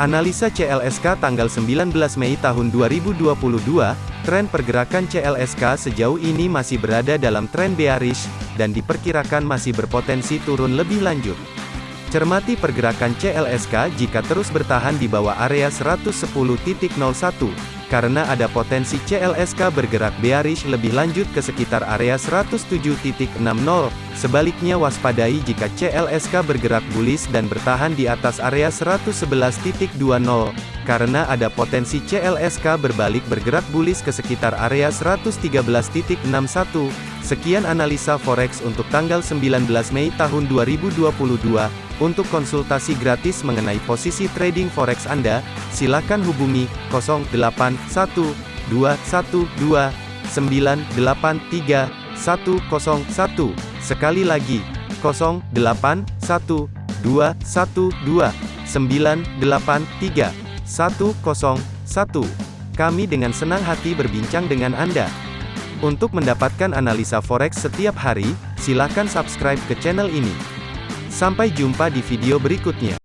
Analisa CLSK tanggal 19 Mei tahun 2022, tren pergerakan CLSK sejauh ini masih berada dalam tren bearish, dan diperkirakan masih berpotensi turun lebih lanjut. Cermati pergerakan CLSK jika terus bertahan di bawah area 110.01, karena ada potensi CLSK bergerak bearish lebih lanjut ke sekitar area 107.60. Sebaliknya waspadai jika CLSK bergerak bullish dan bertahan di atas area 111.20, karena ada potensi CLSK berbalik bergerak bullish ke sekitar area 113.61. Sekian analisa forex untuk tanggal 19 Mei tahun 2022. Untuk konsultasi gratis mengenai posisi trading forex Anda, silakan hubungi 081212983101. Sekali lagi, 081212983101. Kami dengan senang hati berbincang dengan Anda. Untuk mendapatkan analisa forex setiap hari, silakan subscribe ke channel ini. Sampai jumpa di video berikutnya.